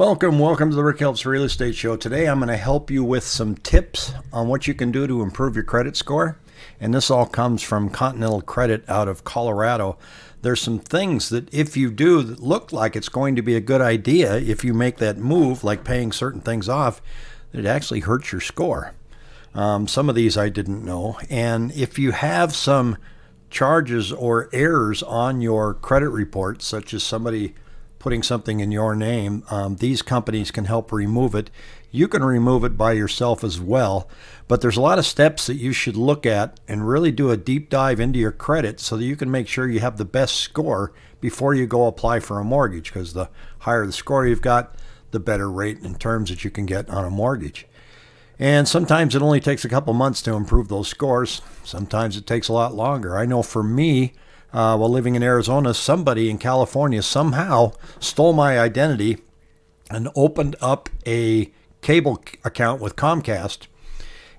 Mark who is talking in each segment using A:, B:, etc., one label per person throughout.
A: Welcome, welcome to the Rick Helps Real Estate Show. Today I'm going to help you with some tips on what you can do to improve your credit score. And this all comes from Continental Credit out of Colorado. There's some things that if you do that look like it's going to be a good idea, if you make that move, like paying certain things off, it actually hurts your score. Um, some of these I didn't know. And if you have some charges or errors on your credit report, such as somebody putting something in your name, um, these companies can help remove it. You can remove it by yourself as well, but there's a lot of steps that you should look at and really do a deep dive into your credit so that you can make sure you have the best score before you go apply for a mortgage because the higher the score you've got, the better rate in terms that you can get on a mortgage. And sometimes it only takes a couple months to improve those scores. Sometimes it takes a lot longer. I know for me, uh, while living in Arizona, somebody in California somehow stole my identity and opened up a cable account with Comcast.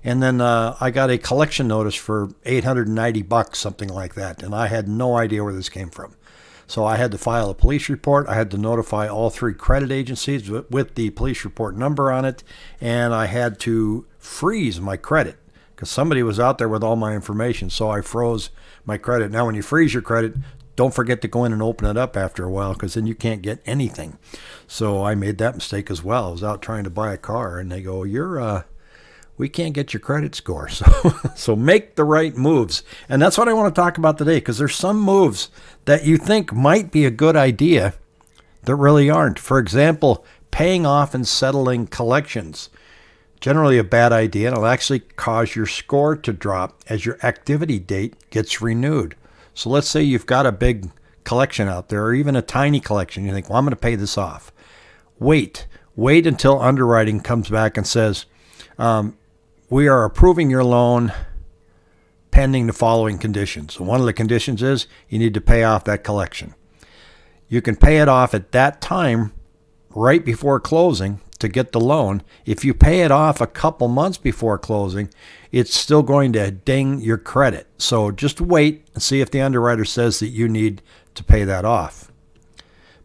A: And then uh, I got a collection notice for 890 bucks, something like that. And I had no idea where this came from. So I had to file a police report. I had to notify all three credit agencies with the police report number on it. And I had to freeze my credit because somebody was out there with all my information. So I froze my credit. Now, when you freeze your credit, don't forget to go in and open it up after a while because then you can't get anything. So I made that mistake as well. I was out trying to buy a car and they go, You're, uh, we can't get your credit score. So, so make the right moves. And that's what I want to talk about today because there's some moves that you think might be a good idea that really aren't. For example, paying off and settling collections generally a bad idea and it'll actually cause your score to drop as your activity date gets renewed. So let's say you've got a big collection out there or even a tiny collection. You think, well, I'm going to pay this off. Wait. Wait until underwriting comes back and says, um, we are approving your loan pending the following conditions. One of the conditions is you need to pay off that collection. You can pay it off at that time right before closing to get the loan. If you pay it off a couple months before closing, it's still going to ding your credit. So just wait and see if the underwriter says that you need to pay that off.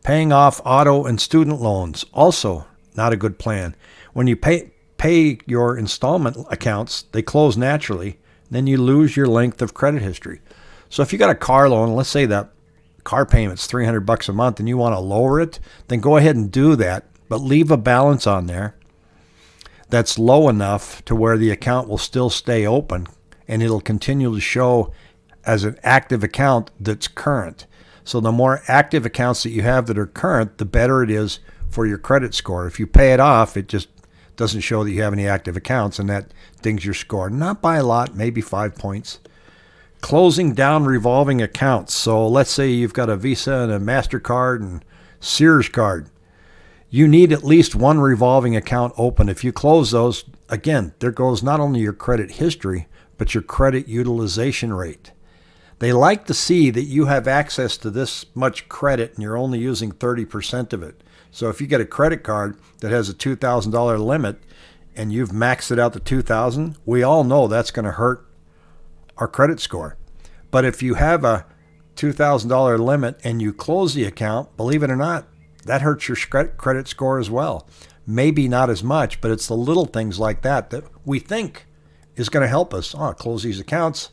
A: Paying off auto and student loans, also not a good plan. When you pay, pay your installment accounts, they close naturally, then you lose your length of credit history. So if you got a car loan, let's say that car payment's 300 bucks a month and you want to lower it, then go ahead and do that but leave a balance on there that's low enough to where the account will still stay open and it'll continue to show as an active account that's current. So the more active accounts that you have that are current, the better it is for your credit score. If you pay it off, it just doesn't show that you have any active accounts and that dings your score. Not by a lot, maybe five points. Closing down revolving accounts. So let's say you've got a Visa and a MasterCard and Sears card you need at least one revolving account open. If you close those, again, there goes not only your credit history, but your credit utilization rate. They like to see that you have access to this much credit and you're only using 30% of it. So if you get a credit card that has a $2,000 limit and you've maxed it out to 2000, we all know that's going to hurt our credit score. But if you have a $2,000 limit and you close the account, believe it or not, that hurts your credit score as well. Maybe not as much, but it's the little things like that that we think is going to help us. Oh, close these accounts,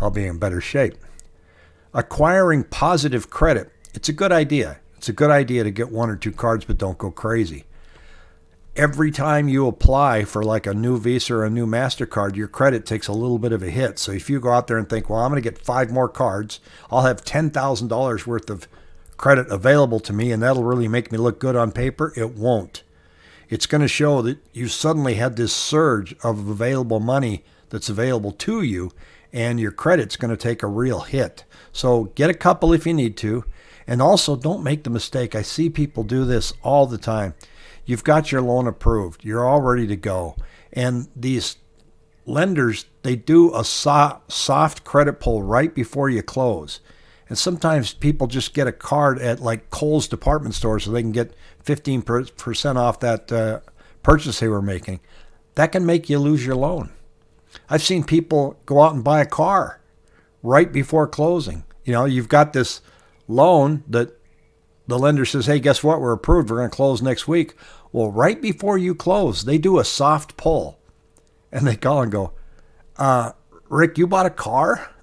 A: I'll be in better shape. Acquiring positive credit. It's a good idea. It's a good idea to get one or two cards, but don't go crazy. Every time you apply for like a new Visa or a new MasterCard, your credit takes a little bit of a hit. So if you go out there and think, well, I'm going to get five more cards, I'll have $10,000 worth of credit available to me and that'll really make me look good on paper, it won't. It's going to show that you suddenly had this surge of available money that's available to you and your credit's going to take a real hit. So get a couple if you need to. And also don't make the mistake. I see people do this all the time. You've got your loan approved. You're all ready to go. And these lenders, they do a soft credit pull right before you close. And sometimes people just get a card at like Kohl's department store so they can get 15% off that uh, purchase they were making. That can make you lose your loan. I've seen people go out and buy a car right before closing. You know, you've got this loan that the lender says, hey, guess what? We're approved. We're going to close next week. Well, right before you close, they do a soft pull and they call and go, uh, Rick, you bought a car?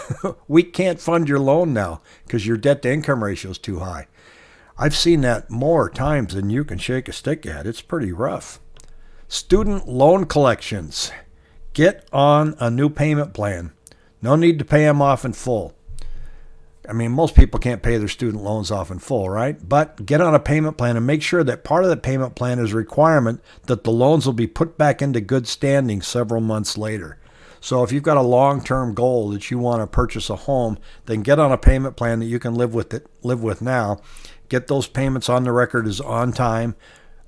A: we can't fund your loan now because your debt to income ratio is too high. I've seen that more times than you can shake a stick at. It's pretty rough. Student loan collections. Get on a new payment plan. No need to pay them off in full. I mean, most people can't pay their student loans off in full, right? But get on a payment plan and make sure that part of the payment plan is a requirement that the loans will be put back into good standing several months later. So if you've got a long-term goal that you want to purchase a home, then get on a payment plan that you can live with it, live with now. Get those payments on the record as on time.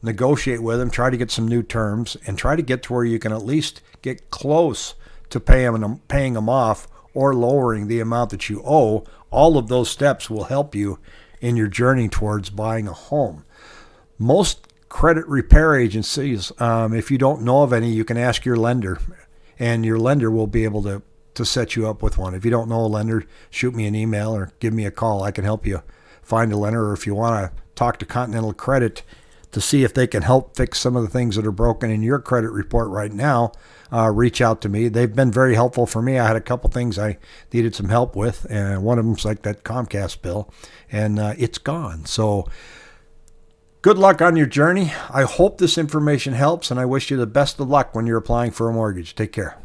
A: Negotiate with them, try to get some new terms, and try to get to where you can at least get close to pay them, paying them off or lowering the amount that you owe all of those steps will help you in your journey towards buying a home. Most credit repair agencies, um, if you don't know of any, you can ask your lender, and your lender will be able to to set you up with one. If you don't know a lender, shoot me an email or give me a call. I can help you find a lender. Or if you want to talk to Continental Credit to see if they can help fix some of the things that are broken in your credit report right now, uh, reach out to me. They've been very helpful for me. I had a couple things I needed some help with, and one of them's like that Comcast bill, and uh, it's gone. So, good luck on your journey. I hope this information helps, and I wish you the best of luck when you're applying for a mortgage. Take care.